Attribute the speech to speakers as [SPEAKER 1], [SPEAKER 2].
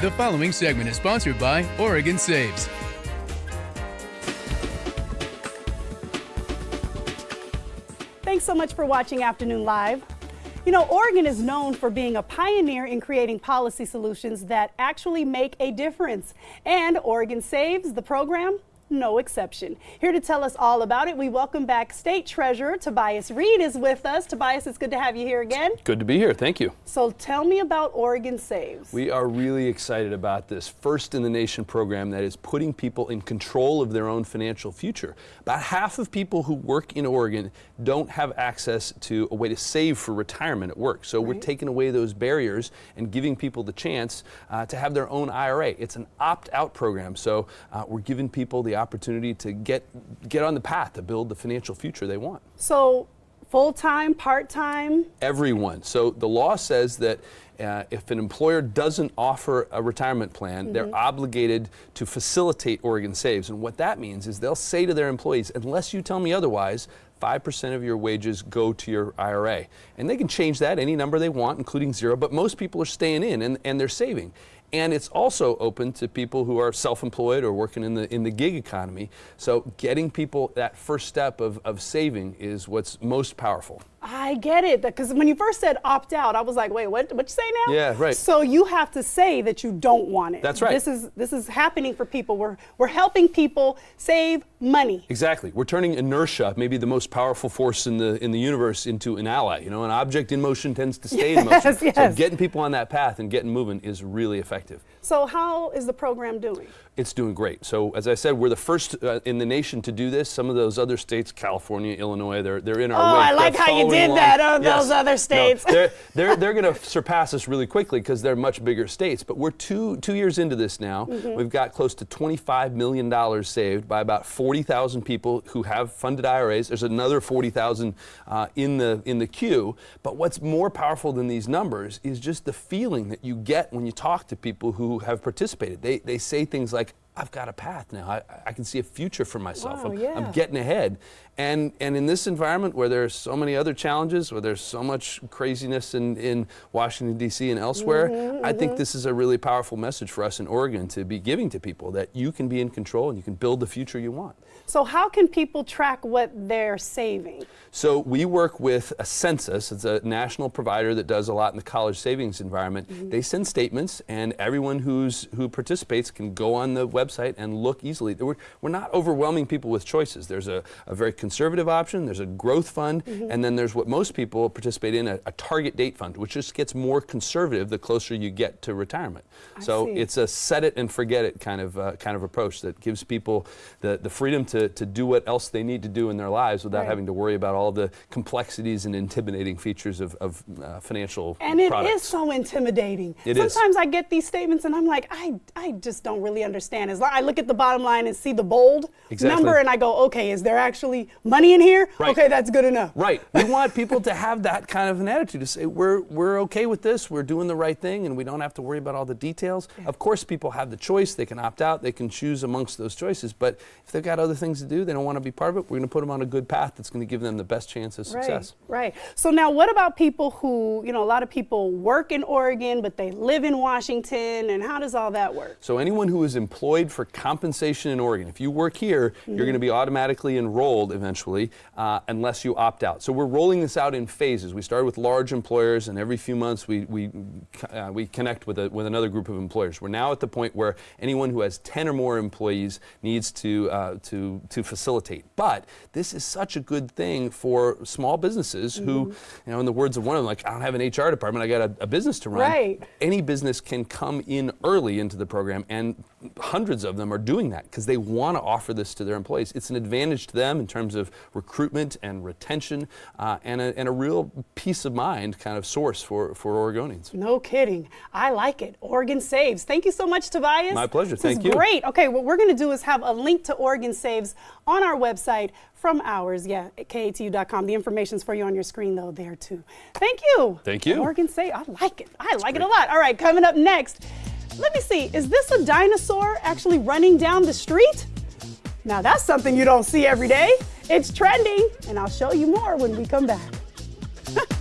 [SPEAKER 1] The following segment is sponsored by Oregon Saves.
[SPEAKER 2] Thanks so much for watching Afternoon Live. You know, Oregon is known for being a pioneer in creating policy solutions that actually make a difference. And Oregon Saves, the program, no exception. Here to tell us all about it, we welcome back State Treasurer Tobias Read is with us. Tobias, it's good to have you here again.
[SPEAKER 3] Good to be here. Thank you.
[SPEAKER 2] So tell me about Oregon Saves.
[SPEAKER 3] We are really excited about this first in the nation program that is putting people in control of their own financial future. About half of people who work in Oregon don't have access to a way to save for retirement at work. So right. we're taking away those barriers and giving people the chance uh, to have their own IRA. It's an opt-out program. So uh, we're giving people the opportunity to get get on the path to build the financial future they want.
[SPEAKER 2] So full-time, part-time?
[SPEAKER 3] Everyone. So the law says that uh, if an employer doesn't offer a retirement plan, mm -hmm. they're mm-hmm. obligated to facilitate Oregon Saves. And what that means is they'll say to their employees, unless you tell me otherwise, 5% of your wages go to your IRA. And they can change that any number they want, including zero, but most people are staying in and, and they're saving. And it's also open to people who are self-employed or working in the in the gig economy. So getting people that first step of, of saving is what's most powerful.
[SPEAKER 2] I get it. Because when you first said opt out, I was like, wait, what what you say now?
[SPEAKER 3] Yeah, right.
[SPEAKER 2] So you have to say that you don't want it.
[SPEAKER 3] That's right.
[SPEAKER 2] This is this is happening for people. We're we're helping people save money.
[SPEAKER 3] Exactly. We're turning inertia, maybe the most powerful force in the in the universe, into an ally. You know, an object in motion tends to stay yes, in motion. Yes. So getting people on that path and getting moving is really effective.
[SPEAKER 2] So how is the program doing?
[SPEAKER 3] It's doing great. So as I said, we're the first uh, in the nation to do this. Some of those other states, California, Illinois, they're they're in our
[SPEAKER 2] oh,
[SPEAKER 3] way.
[SPEAKER 2] I like how you did along. that on yes. those other states.
[SPEAKER 3] No, they're they're, they're going to surpass us really quickly because they're much bigger states. But we're two two years into this now. Mm -hmm. We've got close to 25 million dollars saved by about 40,000 people who have funded IRAs. There's another 40,000 uh, in the in the queue. But what's more powerful than these numbers is just the feeling that you get when you talk to people who have participated. They they say things like I've got a path now. I, I can see a future for myself.
[SPEAKER 2] Wow,
[SPEAKER 3] I'm,
[SPEAKER 2] yeah.
[SPEAKER 3] I'm, getting ahead. And, and in this environment where there's so many other challenges, where there's so much craziness in, in Washington, D.C. and elsewhere, mm -hmm, I think mm -hmm. this is a really powerful message for us in Oregon to be giving to people that you can be in control and you can build the future you want.
[SPEAKER 2] So how can people track what they're saving?
[SPEAKER 3] So we work with Ascensus. It's a national provider that does a lot in the college savings environment. Mm -hmm. They send statements, and everyone who's who participates can go on the website and look easily. We're, we're not overwhelming people with choices. There's a, a very conservative option, there's a growth fund, mm -hmm. and then there's what most people participate in, a, a, target date fund, which just gets more conservative the closer you get to retirement.
[SPEAKER 2] I
[SPEAKER 3] so
[SPEAKER 2] see.
[SPEAKER 3] it's a set it and forget it kind of uh, kind of approach that gives people the, the freedom to, to do what else they need to do in their lives without
[SPEAKER 2] right.
[SPEAKER 3] having to worry about all the complexities and intimidating features of, of uh, financial
[SPEAKER 2] And it
[SPEAKER 3] products.
[SPEAKER 2] is so intimidating.
[SPEAKER 3] It
[SPEAKER 2] Sometimes
[SPEAKER 3] is.
[SPEAKER 2] I get these statements and I'm like, I, I just don't really understand. As I look at the bottom line and see the bold
[SPEAKER 3] exactly.
[SPEAKER 2] number and I go, okay, is there actually money in here?
[SPEAKER 3] Right.
[SPEAKER 2] Okay, that's good enough.
[SPEAKER 3] Right. We want people to have that kind of an attitude to say, we're, we're okay with this, we're doing the right thing, and we don't have to worry about all the details. Yeah. Of course, people have the choice. They can opt out. They can choose amongst those choices. But if they've got other things to do, they don't want to be part of it, we're going to put them on a good path that's going to give them the best chance of success.
[SPEAKER 2] Right, right. So now what about people who, you know, a lot of people work in Oregon, but they live in Washington, and how does all that work?
[SPEAKER 3] So anyone who is employed for compensation in Oregon, if you work here, mm -hmm. you're going to be automatically enrolled eventually, uh, unless you opt out. So we're rolling this out in phases. We started with large employers, and every few months we, we, uh, we connect with, a, with another group of employers. We're now at the point where anyone who has 10 or more employees needs to, uh, to, to facilitate. But this is such a good thing for small businesses mm -hmm. who, you know, in the words of one of them, like, I don't have an HR department, I got a, a business to run.
[SPEAKER 2] Right.
[SPEAKER 3] Any business can come in early into the program, and hundreds of them are doing that because they want to offer this to their employees. It's an advantage to them in terms of recruitment and retention uh, and, a, and a real peace of mind kind of source for, for Oregonians.
[SPEAKER 2] No kidding. I like it. Oregon Saves. Thank you so much, Tobias.
[SPEAKER 3] My pleasure.
[SPEAKER 2] This
[SPEAKER 3] Thank
[SPEAKER 2] is
[SPEAKER 3] you.
[SPEAKER 2] great. Okay, what we're going to do is have a link to Oregon Saves on our website from ours, yeah, at KATU.com. The information's for you on your screen, though, there, too. Thank you.
[SPEAKER 3] Thank you.
[SPEAKER 2] Oregon Saves. I like it. I like it a lot. All right, coming up next, let me see. Is this a dinosaur actually running down the street? Now, that's something you don't see every day. It's trending, and I'll show you more when we come back.